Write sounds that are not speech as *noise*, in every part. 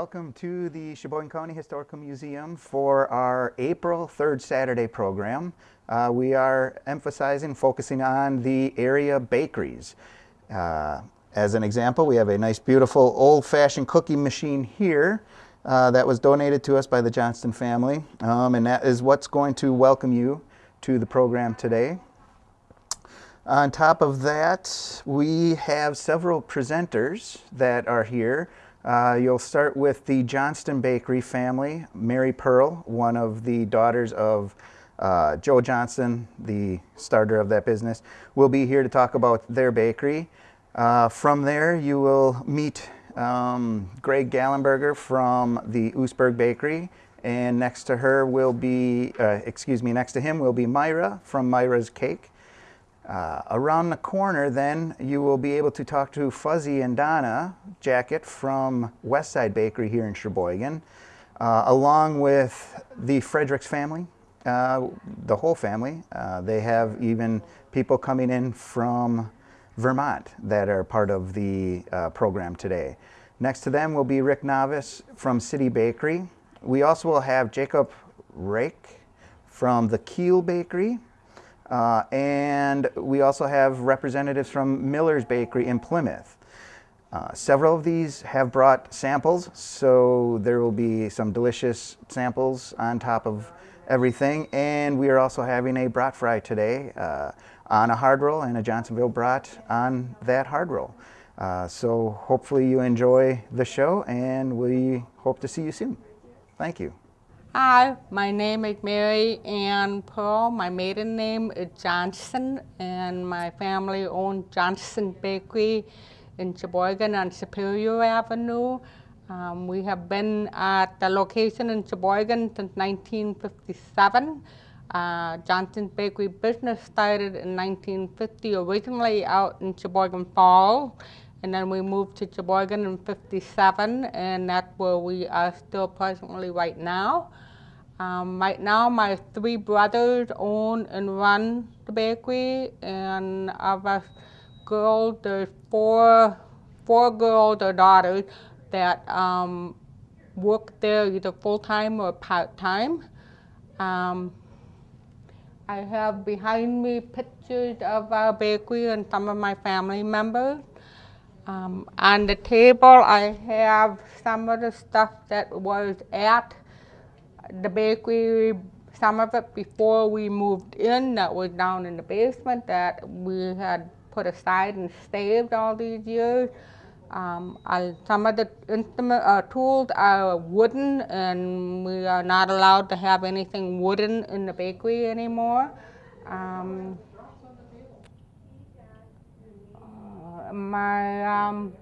Welcome to the Sheboygan County Historical Museum for our April 3rd Saturday program. Uh, we are emphasizing, focusing on the area bakeries. Uh, as an example, we have a nice beautiful old-fashioned cookie machine here uh, that was donated to us by the Johnston family um, and that is what's going to welcome you to the program today. On top of that, we have several presenters that are here. Uh, you'll start with the Johnston Bakery family. Mary Pearl, one of the daughters of uh, Joe Johnston, the starter of that business, will be here to talk about their bakery. Uh, from there, you will meet um, Greg Gallenberger from the Oostburg Bakery. And next to her will be, uh, excuse me, next to him will be Myra from Myra's Cake. Uh, around the corner then you will be able to talk to Fuzzy and Donna Jacket from Westside Bakery here in Sheboygan uh, along with the Fredericks family, uh, the whole family. Uh, they have even people coming in from Vermont that are part of the uh, program today. Next to them will be Rick Novice from City Bakery. We also will have Jacob Rake from the Kiel Bakery uh, and we also have representatives from Miller's Bakery in Plymouth. Uh, several of these have brought samples, so there will be some delicious samples on top of everything. And we are also having a brat fry today uh, on a hard roll and a Johnsonville brat on that hard roll. Uh, so hopefully you enjoy the show and we hope to see you soon. Thank you. Hi, my name is Mary Ann Pearl. My maiden name is Johnston, and my family owns Johnston Bakery in Sheboygan on Superior Avenue. Um, we have been at the location in Sheboygan since 1957. Uh, Johnston Bakery business started in 1950, originally out in Sheboygan Falls, and then we moved to Sheboygan in 57, and that's where we are still presently right now. Um, right now, my three brothers own and run the bakery, and of us girls, there's four, four girls or daughters that um, work there either full-time or part-time. Um, I have behind me pictures of our bakery and some of my family members. Um, on the table, I have some of the stuff that was at the bakery, some of it before we moved in, that was down in the basement that we had put aside and saved all these years. Um, I, some of the instrument uh, tools are wooden, and we are not allowed to have anything wooden in the bakery anymore. Um, uh, my um,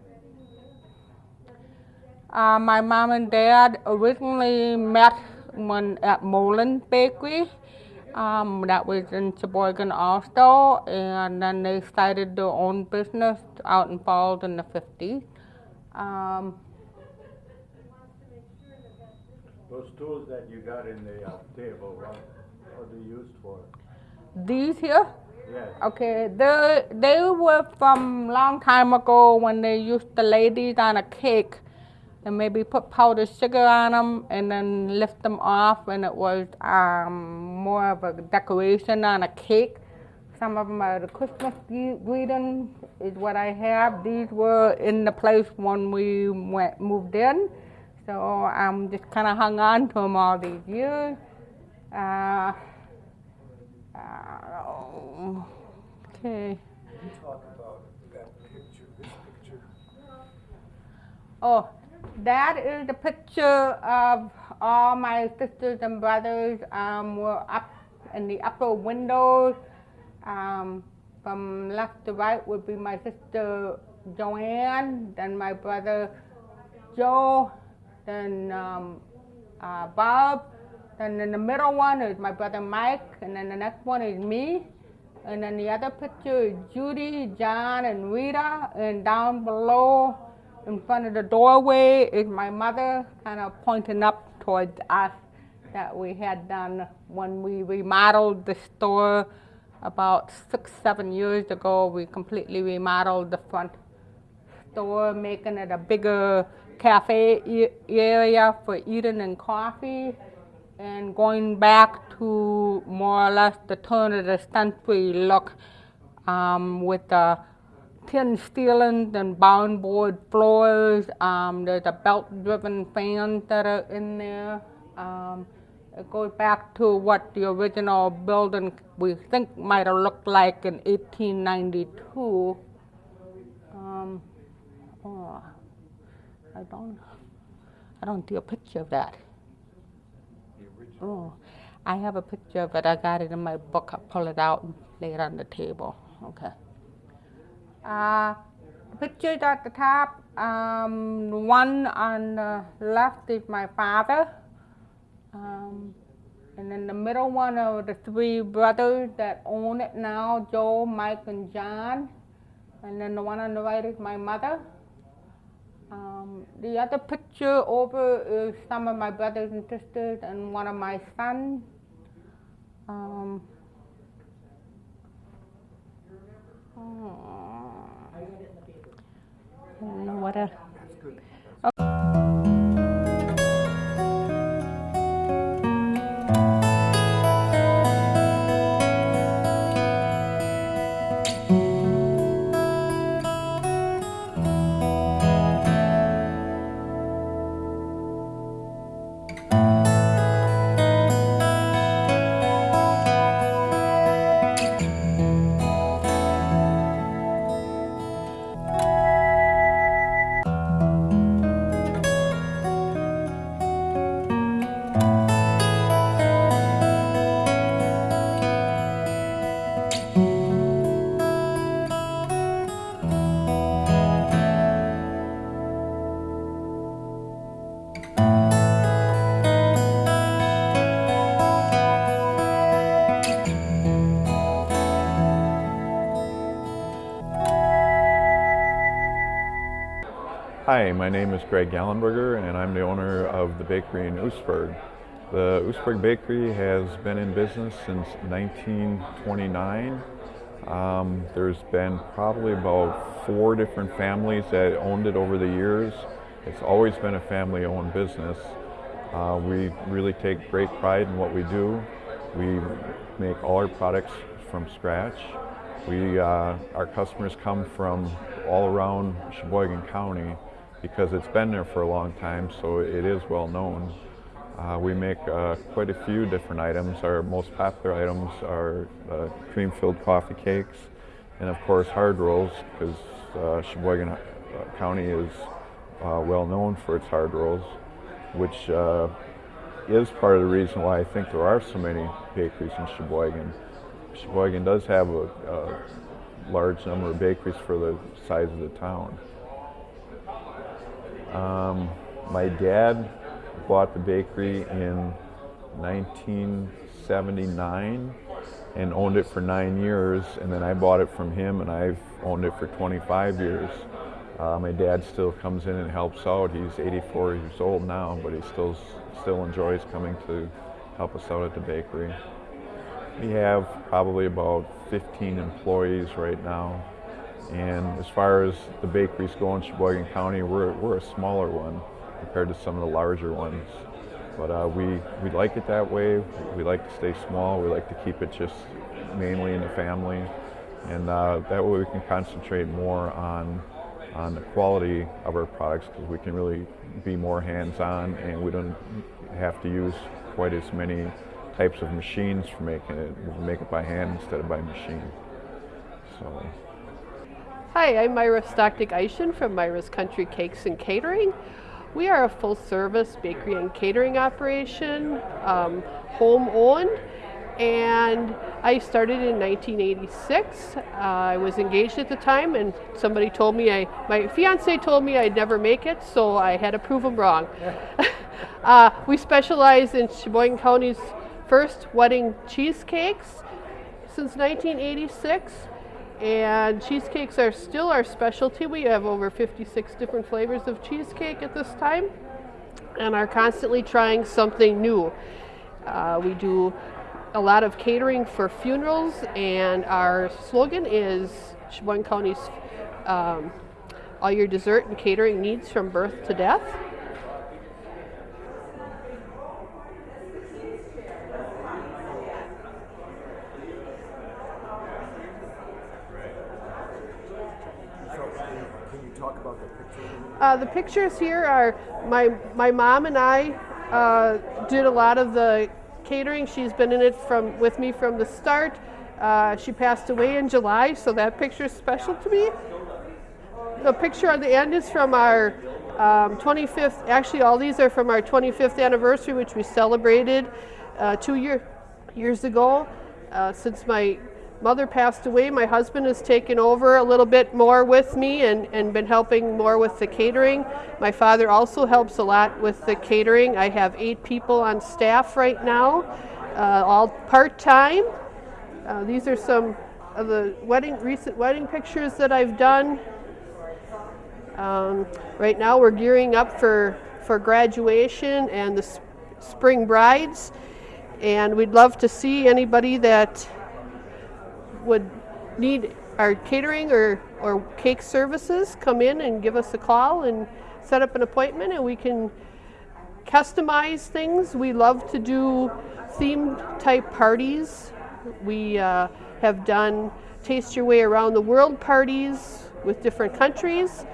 uh, my mom and dad originally met one at Molen Bakery. Um, that was in Sheboygan also, and then they started their own business out in Falls in the 50s. Um, Those tools that you got in the uh, table, what, what are they used for? These here? Yes. Okay, they, they were from long time ago when they used to lay these on a cake and maybe put powdered sugar on them and then lift them off and it was um, more of a decoration on a cake. Some of them are the Christmas greeting is what I have. These were in the place when we went moved in. So I'm just kind of hung on to them all these years. Uh, okay. Oh, that is the picture of all my sisters and brothers um, were up in the upper windows. Um, from left to right would be my sister Joanne, then my brother Joe, then um, uh, Bob, then in the middle one is my brother Mike, and then the next one is me. And then the other picture is Judy, John, and Rita, and down below in front of the doorway is my mother kind of pointing up towards us that we had done when we remodeled the store about six, seven years ago. We completely remodeled the front store, making it a bigger cafe e- area for eating and coffee, and going back to more or less the turn of the century look um, with the tin ceilings and bound board floors. Um, there's a belt-driven fans that are in there. Um, it goes back to what the original building we think might have looked like in 1892. Um, oh, I don't, I don't see a picture of that. Oh, I have a picture of it. I got it in my book. I'll pull it out and lay it on the table. Okay. Uh, pictures at the top. Um, one on the left is my father. Um, and then the middle one are the three brothers that own it now, Joe, Mike, and John. And then the one on the right is my mother. The other picture over is some of my brothers and sisters and one of my sons. Um, oh, know what else. Hi, my name is Greg Gallenberger and I'm the owner of the bakery in Oostburg. The Oostburg Bakery has been in business since 1929. Um, there's been probably about four different families that owned it over the years. It's always been a family owned business. Uh, we really take great pride in what we do. We make all our products from scratch. We, uh, our customers come from all around Sheboygan County because it's been there for a long time, so it is well known. Uh, we make uh, quite a few different items. Our most popular items are uh, cream-filled coffee cakes, and of course hard rolls, because uh, Sheboygan uh, County is uh, well known for its hard rolls, which is part of the reason why I think there are so many bakeries in Sheboygan. Sheboygan does have a, a large number of bakeries for the size of the town. Um, my dad bought the bakery in 1979 and owned it for nine years, and then I bought it from him, and I've owned it for 25 years. Uh, my dad still comes in and helps out. He's 84 years old now, but he still still enjoys coming to help us out at the bakery. We have probably about 15 employees right now. And as far as the bakeries go in Sheboygan County, we're, we're a smaller one compared to some of the larger ones. But uh, we, we like it that way. We like to stay small. We like to keep it just mainly in the family. And uh, that way we can concentrate more on, on the quality of our products because we can really be more hands-on and we don't have to use quite as many types of machines for making it. We make it by hand instead of by machine. So. Hi, I'm Myra Stockdick Eischen from Myra's Country Cakes and Catering. We are a full service bakery and catering operation, um, home owned, and I started in 1986. Uh, I was engaged at the time, and somebody told me I, my fiance told me I'd never make it, so I had to prove him wrong. *laughs* uh, we specialize in Sheboygan County's first wedding cheesecakes since 1986 and cheesecakes are still our specialty. We have over 56 different flavors of cheesecake at this time and are constantly trying something new. Uh, we do a lot of catering for funerals and our slogan is Sheboygan County's um, all your dessert and catering needs from birth to death. So, can you talk about the picture? Uh, the pictures here are my my mom and I uh, did a lot of the catering. She's been in it from with me from the start. Uh, she passed away in July, so that picture is special to me. The picture on the end is from our um, 25th. Actually, all these are from our 25th anniversary, which we celebrated uh, two year, years ago. Uh, since my mother passed away, my husband has taken over a little bit more with me and, and been helping more with the catering. My father also helps a lot with the catering. I have eight people on staff right now, uh, all part time. Uh, these are some of the wedding recent wedding pictures that I've done. Um, right now, we're gearing up for for graduation and the sp- spring brides, and we'd love to see anybody that would need our catering or, or cake services, come in and give us a call and set up an appointment and we can customize things. We love to do themed type parties. We uh, have done Taste Your Way Around the World parties with different countries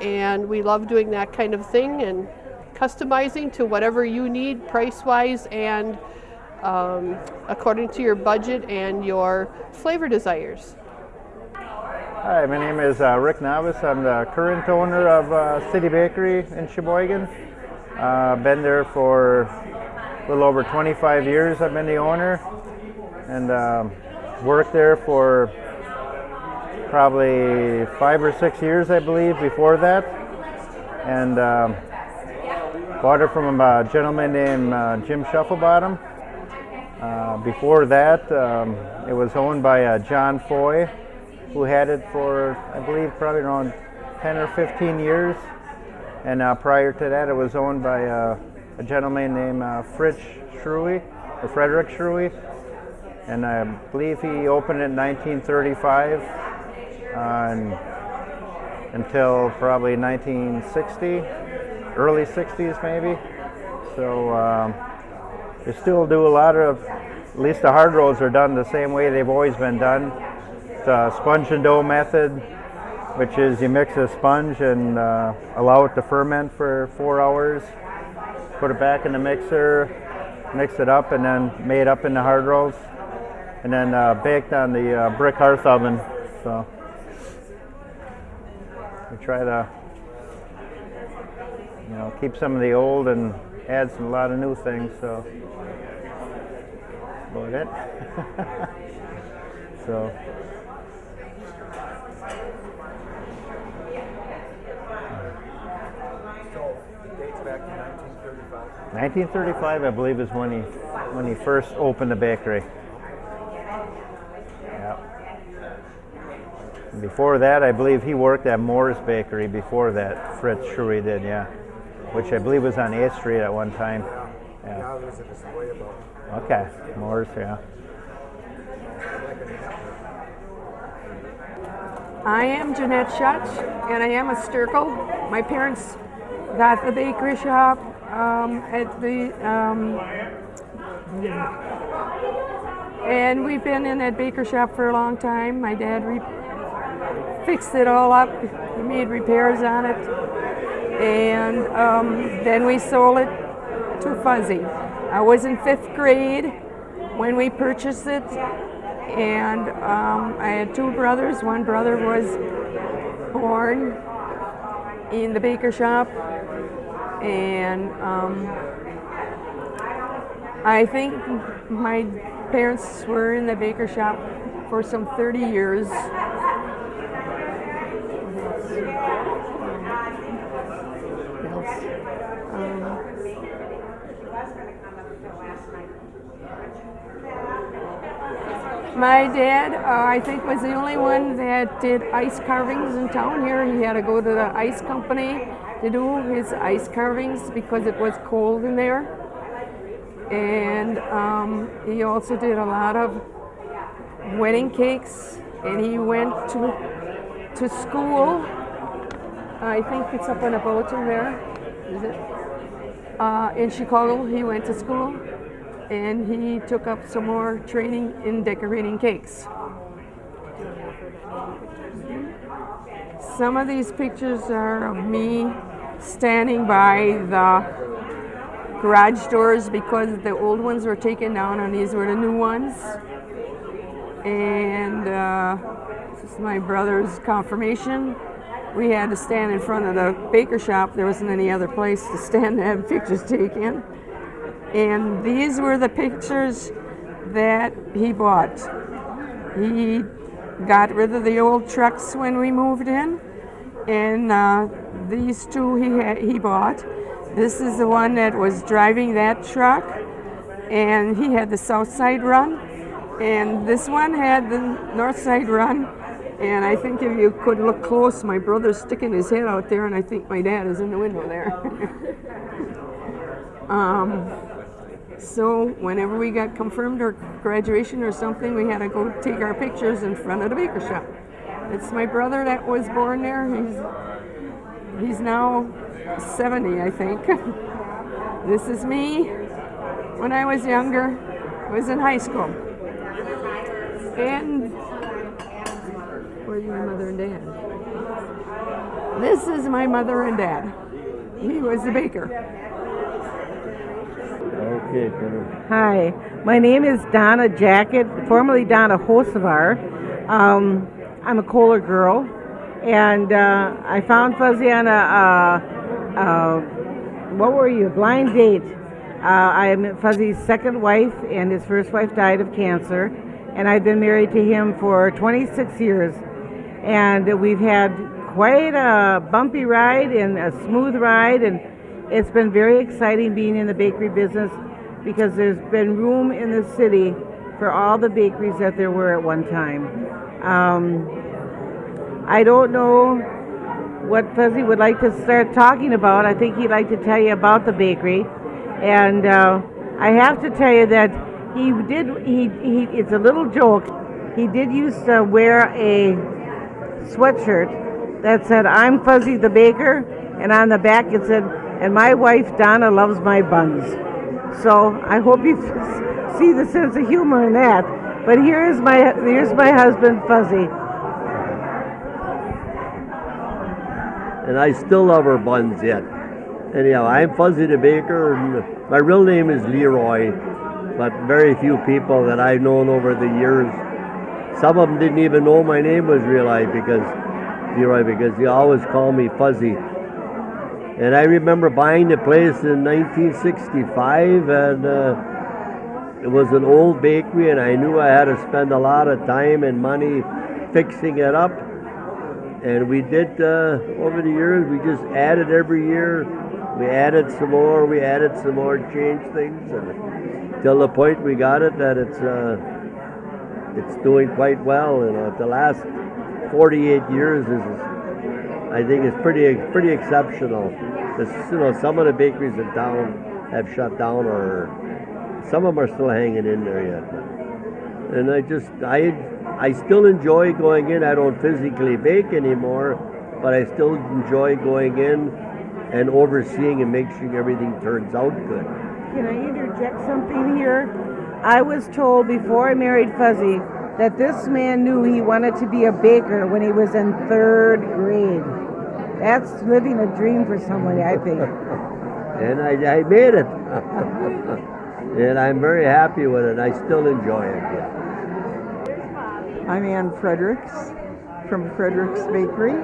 and we love doing that kind of thing and customizing to whatever you need price wise and um, according to your budget and your flavor desires. Hi, my name is uh, Rick Novice. I'm the current owner of uh, City Bakery in Sheboygan. Uh, been there for a little over 25 years. I've been the owner and um, worked there for probably five or six years, I believe, before that. And um, bought it from a gentleman named uh, Jim Shufflebottom. Uh, before that, um, it was owned by uh, John Foy, who had it for, I believe, probably around 10 or 15 years. And uh, prior to that, it was owned by uh, a gentleman named uh, Fritz Schruey, or Frederick Schruey. And I believe he opened it in 1935 uh, and until probably 1960, early 60s maybe. So um, they still do a lot of, at least the hard rolls are done the same way they've always been done. A sponge and dough method, which is you mix a sponge and uh, allow it to ferment for four hours, put it back in the mixer, mix it up, and then made up in the hard rolls, and then uh, baked on the uh, brick hearth oven. So we try to, you know, keep some of the old and add some a lot of new things. So Eh? about *laughs* it. so. So, it dates back to 1935. 1935, I believe, is when he when he first opened the bakery. Yeah. Before that, I believe he worked at Moore's Bakery. Before that, Fritz Schuri did, yeah, which I believe was on 8th Street at one time. Yeah. Okay, Moore's, yeah. I am Jeanette Schutz, and I am a Sturkle. My parents got the bakery shop um, at the, um, and we've been in that baker shop for a long time. My dad re- fixed it all up. He made repairs on it, and um, then we sold it to Fuzzy. I was in fifth grade when we purchased it, and um, I had two brothers. One brother was born in the baker shop, and um, I think my parents were in the baker shop for some 30 years. My dad, uh, I think, was the only one that did ice carvings in town here. He had to go to the ice company to do his ice carvings because it was cold in there. And um, he also did a lot of wedding cakes. And he went to to school I think it's up on a bulletin there. Is it? Uh, in Chicago, he went to school and he took up some more training in decorating cakes. Some of these pictures are of me standing by the garage doors because the old ones were taken down and these were the new ones. And uh, this is my brother's confirmation. We had to stand in front of the baker shop. There wasn't any other place to stand to have pictures taken. And these were the pictures that he bought. He got rid of the old trucks when we moved in, and uh, these two he he bought. This is the one that was driving that truck, and he had the south side run, and this one had the north side run. And I think if you could look close, my brother's sticking his head out there, and I think my dad is in the window there. *laughs* um, so whenever we got confirmed or graduation or something, we had to go take our pictures in front of the baker shop. It's my brother that was born there. He's he's now 70, I think. *laughs* this is me when I was younger. Was in high school. And where's my mother and dad? This is my mother and dad. He was the baker. Hi, my name is Donna Jacket, formerly Donna Hosevar. Um, I'm a Kohler girl, and uh, I found Fuzzy on a, what were you, blind date. Uh, I'm Fuzzy's second wife, and his first wife died of cancer, and I've been married to him for 26 years. And we've had quite a bumpy ride and a smooth ride, and it's been very exciting being in the bakery business because there's been room in the city for all the bakeries that there were at one time. Um, I don't know what Fuzzy would like to start talking about. I think he'd like to tell you about the bakery, and uh, I have to tell you that he did. He, he it's a little joke. He did used to wear a sweatshirt that said "I'm Fuzzy the Baker," and on the back it said, "And my wife Donna loves my buns." So I hope you see the sense of humor in that. But here's my here's my husband Fuzzy. And I still love her buns yet. Anyhow, I'm Fuzzy the Baker, and my real name is Leroy, but very few people that I've known over the years, some of them didn't even know my name was Leroy because Leroy because they always call me Fuzzy. And I remember buying the place in 1965, and uh, it was an old bakery, and I knew I had to spend a lot of time and money fixing it up. And we did uh, over the years. We just added every year. We added some more. We added some more. Changed things until the point we got it that it's uh, it's doing quite well. You know, the last 48 years is I think it's pretty pretty exceptional. This, you know, some of the bakeries in town have shut down, or some of them are still hanging in there yet. And I just I I still enjoy going in. I don't physically bake anymore, but I still enjoy going in and overseeing and making sure everything turns out good. Can I interject something here? I was told before I married Fuzzy that this man knew he wanted to be a baker when he was in third grade. That's living a dream for somebody, I think. *laughs* and I, I made it. *laughs* and I'm very happy with it. I still enjoy it. Yeah. I'm Ann Fredericks from Fredericks Bakery.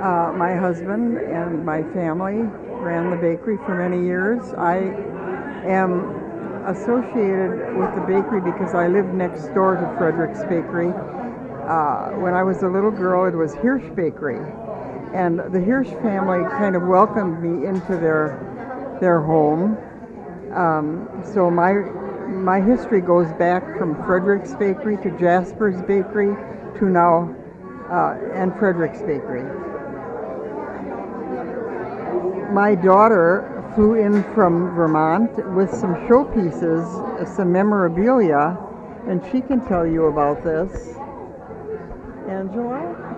Uh, my husband and my family ran the bakery for many years. I am associated with the bakery because I lived next door to Fredericks Bakery. Uh, when I was a little girl, it was Hirsch Bakery, and the Hirsch family kind of welcomed me into their their home. Um, so my my history goes back from Fredericks Bakery to Jasper's Bakery to now uh, and Fredericks Bakery. My daughter flew in from Vermont with some showpieces, some memorabilia, and she can tell you about this. Angela?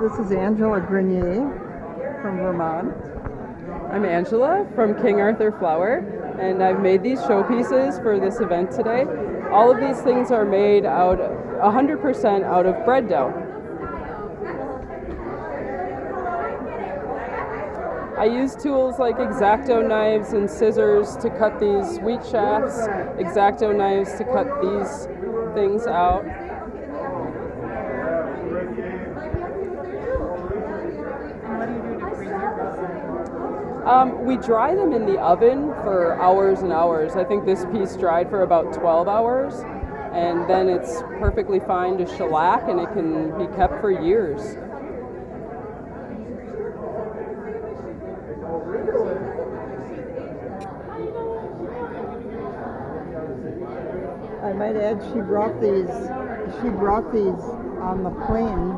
This is Angela Grenier from Vermont. I'm Angela from King Arthur Flour, and I've made these showpieces for this event today. All of these things are made out 100% out of bread dough. I use tools like X-Acto knives and scissors to cut these wheat shafts, X-Acto knives to cut these things out. Um, we dry them in the oven for hours and hours. I think this piece dried for about 12 hours, and then it's perfectly fine to shellac and it can be kept for years. I might add, she brought these. She brought these on the plane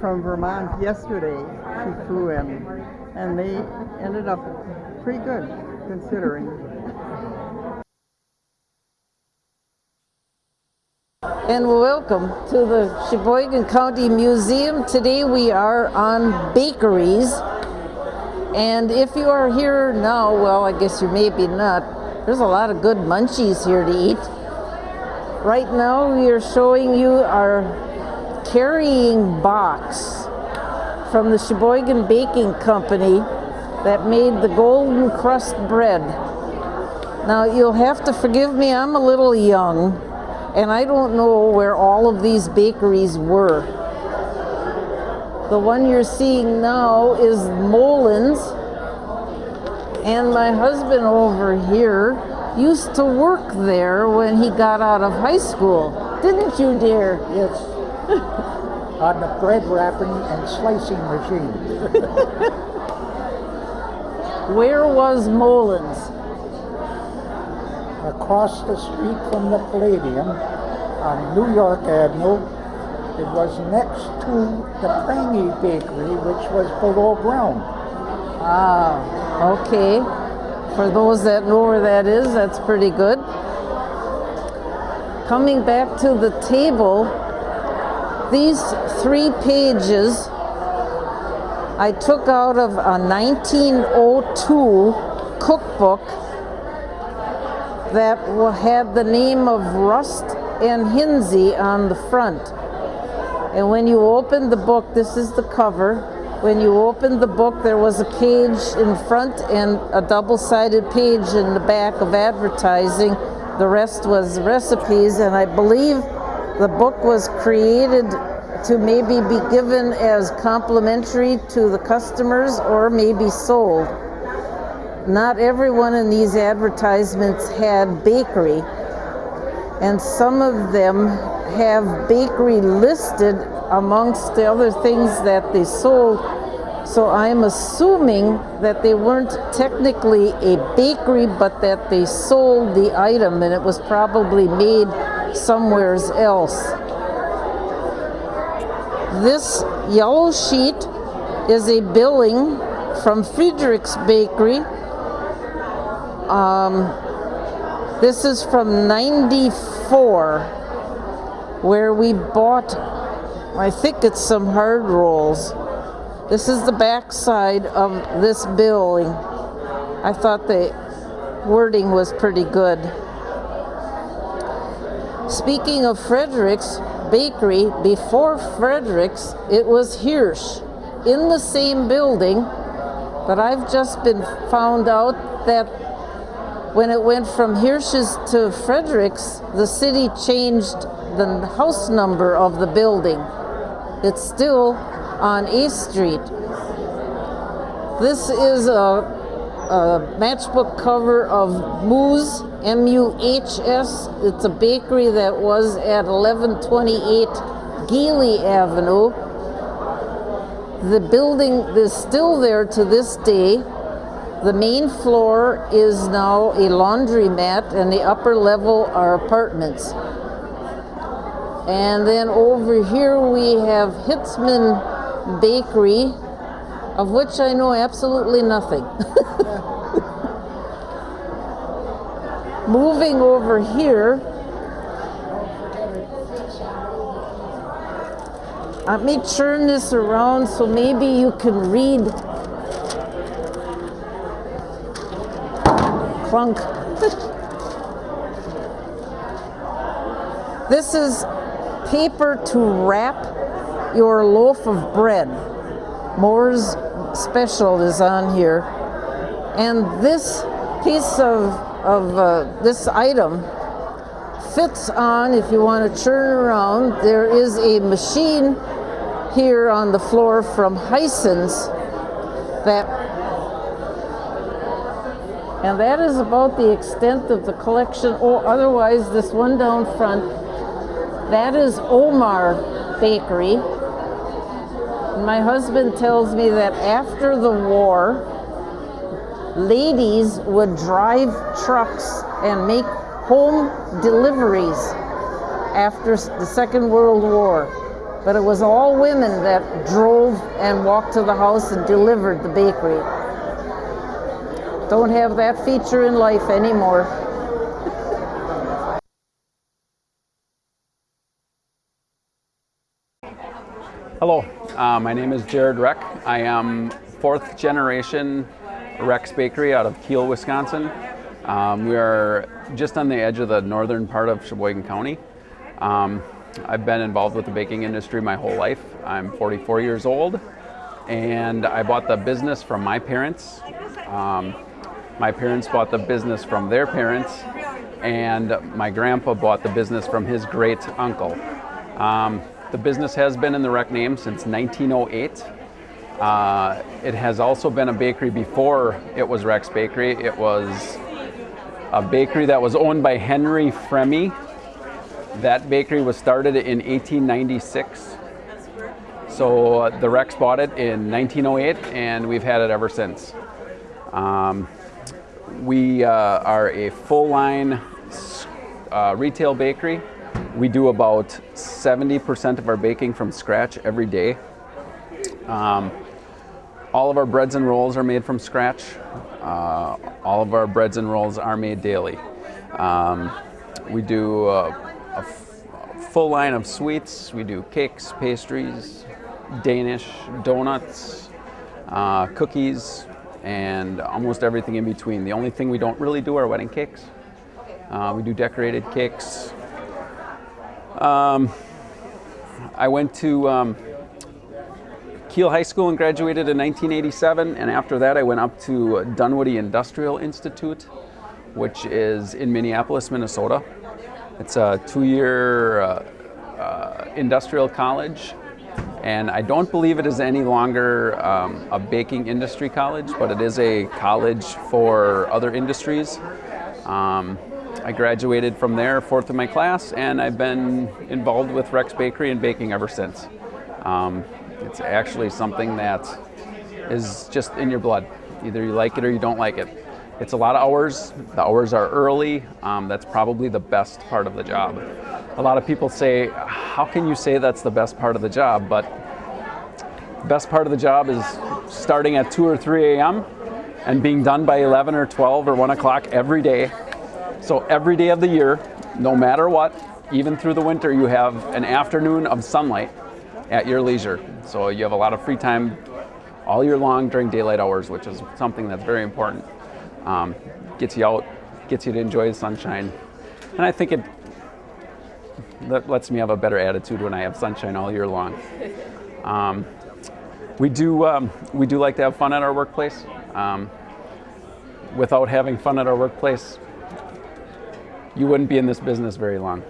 from Vermont yesterday. She flew in, and they ended up pretty good, considering. and welcome to the Sheboygan County Museum. Today we are on bakeries. And if you are here now, well, I guess you maybe not. There's a lot of good munchies here to eat. Right now we are showing you our carrying box from the Sheboygan Baking Company that made the golden crust bread. Now you'll have to forgive me, I'm a little young and I don't know where all of these bakeries were. The one you're seeing now is Molin's and my husband over here used to work there when he got out of high school. Didn't you, dear? Yes. *laughs* On the bread wrapping and slicing machine. *laughs* Where was Molin's? Across the street from the Palladium on New York Avenue. It was next to the Prangy Bakery, which was below ground. Ah, okay. For those that know where that is, that's pretty good. Coming back to the table, these three pages I took out of a 1902 cookbook that had the name of Rust and Hinsey on the front. And when you open the book, this is the cover. When you opened the book, there was a page in front and a double-sided page in the back of advertising. The rest was recipes, and I believe the book was created to maybe be given as complimentary to the customers or maybe sold. Not everyone in these advertisements had bakery, and some of them have bakery listed amongst the other things that they sold. So I'm assuming that they weren't technically a bakery, but that they sold the item and it was probably made somewhere else. This yellow sheet is a billing from Friedrich's Bakery. Um, this is from 94, where we bought, I think it's some hard rolls. This is the back side of this billing. I thought the wording was pretty good. Speaking of Frederick's Bakery, before Frederick's, it was Hirsch in the same building, but I've just been found out that when it went from Hirsch's to Frederick's, the city changed the house number of the building. It's still on East Street. This is a, a matchbook cover of Muhs, M-U-H-S. It's a bakery that was at 1128 Geele Avenue. The building is still there to this day. The main floor is now a laundromat and the upper level are apartments. And then over here we have Hitzman Bakery, of which I know absolutely nothing. Moving over here, Let me turn this around so maybe you can read. Clunk. *laughs* this is paper to wrap your loaf of bread. Moore's Special is on here. And this piece of, of uh, this item fits on if you want to turn around. There is a machine here on the floor from Hisense that and that is about the extent of the collection. Or oh, otherwise, this one down front, that is Omar Bakery. My husband tells me that after the war, ladies would drive trucks and make home deliveries after the Second World War. But it was all women that drove and walked to the house and delivered the bakery. Don't have that feature in life anymore. Hello, uh, my name is Jared Reck. I am fourth generation Reck's Bakery out of Kiel, Wisconsin. Um, we are just on the edge of the northern part of Sheboygan County. Um, I've been involved with the baking industry my whole life. I'm 44 years old and I bought the business from my parents. Um, my parents bought the business from their parents, and my grandpa bought the business from his great uncle. Um, the business has been in the Reck name since 1908. Uh, it has also been a bakery before it was Reck's Bakery. It was a bakery that was owned by Henry Fremy. That bakery was started in 1896. So uh, the Recks bought it in 1908 and we've had it ever since. Um, we uh, are a full line uh, retail bakery. We do about 70% of our baking from scratch every day. Um, all of our breads and rolls are made from scratch. Uh, all of our breads and rolls are made daily. Um, we do a, a full line of sweets. We do cakes, pastries, Danish, donuts, uh, cookies, and almost everything in between. The only thing we don't really do are wedding cakes. Uh, we do decorated cakes. Um, I went to um, Kiel High School and graduated in 1987, and after that I went up to Dunwoody Industrial Institute, which is in Minneapolis, Minnesota. It's a two-year uh, uh, industrial college and I don't believe it is any longer um, a baking industry college, but it is a college for other industries. Um, I graduated from there, fourth in my class, and I've been involved with Reck's Bakery and baking ever since. Um, it's actually something that is just in your blood. Either you like it or you don't like it. It's a lot of hours. The hours are early. Um, that's probably the best part of the job. A lot of people say, how can you say that's the best part of the job? But the best part of the job is starting at 2 or 3 a.m. and being done by 11 or 12 or 1 o'clock every day. So every day of the year, no matter what, even through the winter, you have an afternoon of sunlight at your leisure. So you have a lot of free time all year long during daylight hours, which is something that's very important. Um, gets you out, gets you to enjoy the sunshine. And I think it that lets me have a better attitude when I have sunshine all year long. Um, we do, um, we do like to have fun at our workplace. Um, without having fun at our workplace, you wouldn't be in this business very long.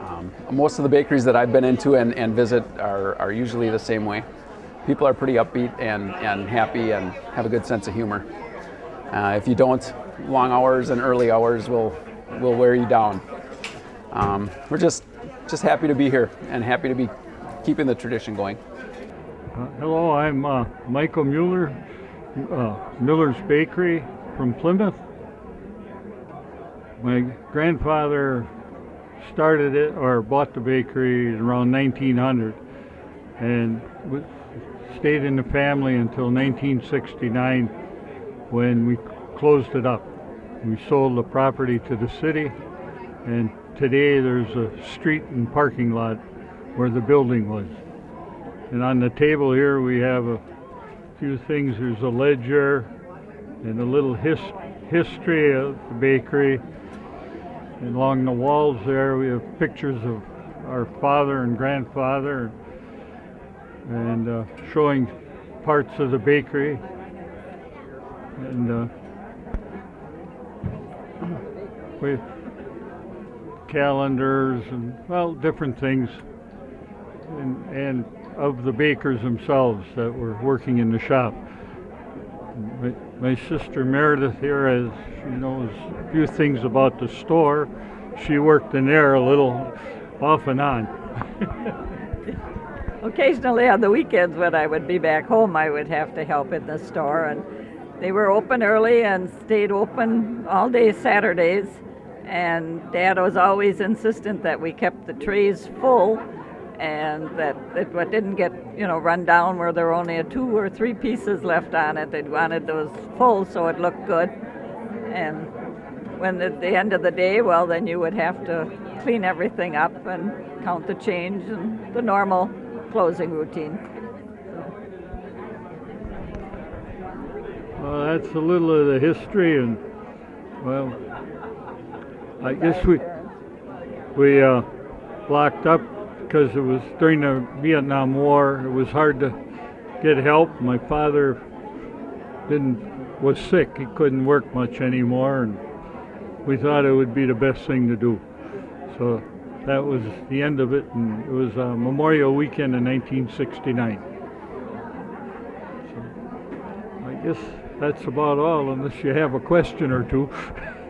Um, most of the bakeries that I've been into and, and visit are, are usually the same way. People are pretty upbeat and, and happy and have a good sense of humor. Uh, if you don't, long hours and early hours will, will wear you down. Um, we're just, just happy to be here and happy to be keeping the tradition going. Uh, hello, I'm uh, Michael Mueller, uh, Miller's Bakery from Plymouth. My grandfather started it or bought the bakery around 1900 and stayed in the family until 1969 when we closed it up. We sold the property to the city, and today there's a street and parking lot where the building was. And on the table here we have a few things. There's a ledger and a little his, history of the bakery. Along the walls there we have pictures of our father and grandfather and uh, showing parts of the bakery. And uh, with calendars and well different things and, and of the bakers themselves that were working in the shop. My, my sister Meredith here has she knows a few things about the store. She worked in there a little off and on. *laughs* Occasionally on the weekends when I would be back home, I would have to help in the store, and they were open early and stayed open all day Saturdays. And Dad was always insistent that we kept the trays full and that it didn't get you know run down where there were only a two or three pieces left on it. They wanted those full so it looked good. And when at the end of the day, well, then you would have to clean everything up and count the change and the normal closing routine. Well, that's a little of the history, and well, I guess we we uh, locked up because it was during the Vietnam War. It was hard to get help. My father didn't was sick; he couldn't work much anymore, and we thought it would be the best thing to do. So that was the end of it, and it was uh, Memorial Weekend in 1969. So I guess that's about all, unless you have a question or two. *laughs*